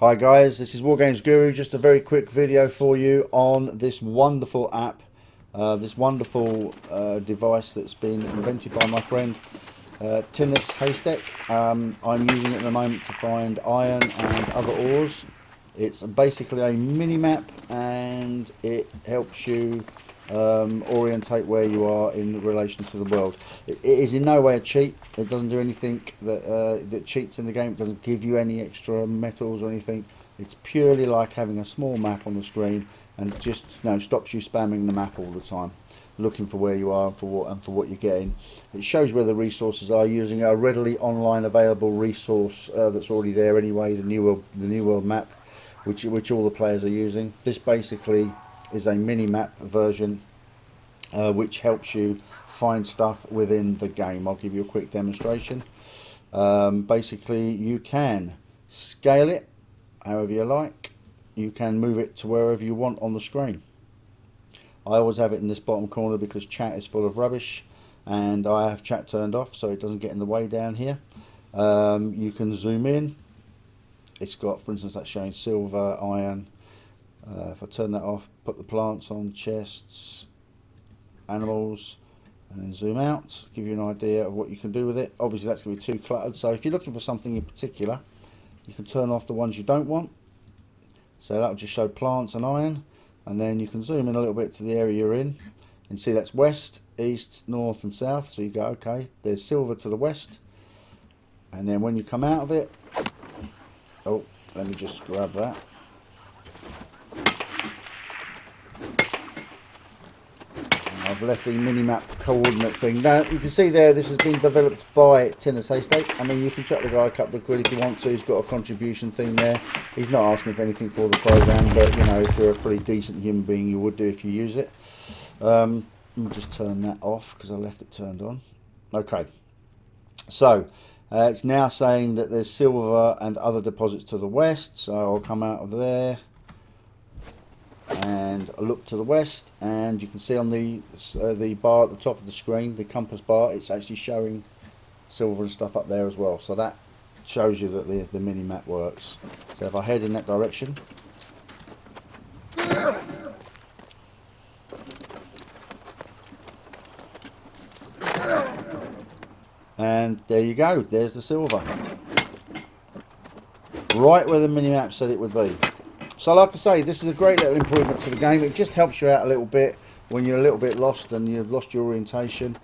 Hi guys, this is Wargames Guru. Just a very quick video for you on this wonderful app, uh, this wonderful uh, device that's been invented by my friend uh, Tinus Haystack. Um, I'm using it at the moment to find iron and other ores. It's basically a mini map and it helps you um, orientate where you are in relation to the world. It, it is in no way a cheat. It doesn't do anything that uh, that cheats in the game. It doesn't give you any extra metals or anything. It's purely like having a small map on the screen and just you know stops you spamming the map all the time, looking for where you are and for what and for what you're getting. It shows where the resources are using a readily online available resource uh, that's already there anyway. The new world, the new world map, which which all the players are using. This basically is a mini map version uh, which helps you find stuff within the game. I'll give you a quick demonstration. Um, basically you can scale it however you like. You can move it to wherever you want on the screen. I always have it in this bottom corner because chat is full of rubbish and I have chat turned off so it doesn't get in the way down here. Um, you can zoom in. It's got, for instance, that's showing silver, iron, uh, if I turn that off, put the plants on, chests, animals, and then zoom out, give you an idea of what you can do with it. Obviously that's going to be too cluttered, so if you're looking for something in particular, you can turn off the ones you don't want. So that'll just show plants and iron, and then you can zoom in a little bit to the area you're in, and see that's west, east, north and south. So you go, okay, there's silver to the west, and then when you come out of it, oh, let me just grab that. I've left the mini-map coordinate thing. Now, you can see there, this has been developed by Tinus Haystack. I mean, you can chuck the guy a couple of quid if you want to. He's got a contribution thing there. He's not asking for anything for the program, but, you know, if you're a pretty decent human being, you would do if you use it. Um, let me just turn that off because I left it turned on. Okay. So, uh, it's now saying that there's silver and other deposits to the west. So I'll come out of there and I look to the west and you can see on the uh, the bar at the top of the screen the compass bar it's actually showing silver and stuff up there as well. So that shows you that the, the mini map works. So if I head in that direction. And there you go there's the silver. Right where the mini map said it would be so like I say, this is a great little improvement to the game. It just helps you out a little bit when you're a little bit lost and you've lost your orientation.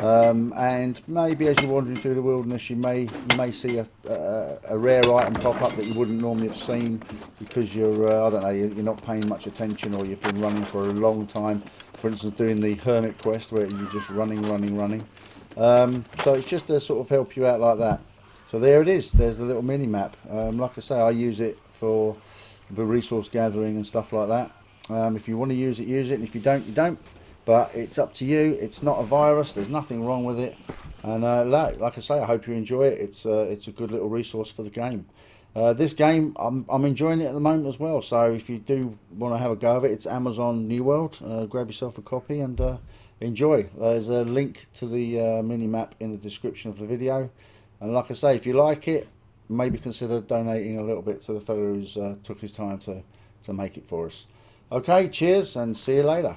Um, and maybe as you're wandering through the wilderness, you may you may see a, a, a, rare item pop up that you wouldn't normally have seen because you're uh, I don't know you're not paying much attention or you've been running for a long time. For instance, doing the hermit quest where you're just running, running, running. Um, so it's just to sort of help you out like that. So there it is. There's the little mini map. Um, like I say, I use it for the resource gathering and stuff like that. Um, if you want to use it, use it, and if you don't, you don't. But it's up to you. It's not a virus. There's nothing wrong with it. And uh, like, like, I say, I hope you enjoy it. It's uh, it's a good little resource for the game. Uh, this game, I'm, I'm enjoying it at the moment as well. So if you do want to have a go of it, it's Amazon New World. Uh, grab yourself a copy and uh, enjoy. There's a link to the uh, mini map in the description of the video. And like I say, if you like it, maybe consider donating a little bit to the fellow who's uh, took his time to, to make it for us. Okay, cheers and see you later.